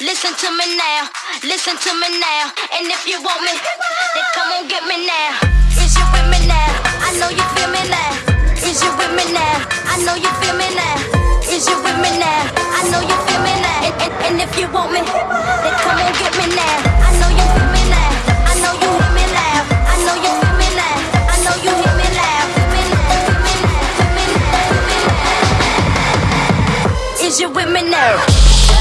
listen to me now, listen to me now. And if you want me, then come on get me now. Is you with me now? I know you feel me now. Is you with me now? I know you feel me now. Is you with me now? I know you feel me now. And, and, and if you want me, then come on get me now. I know you feel me now. I know you hear me loud. I know you feel me now. I know you hear me loud. Feel me now, feel me now, feel me now, feel me now. Is you with me now?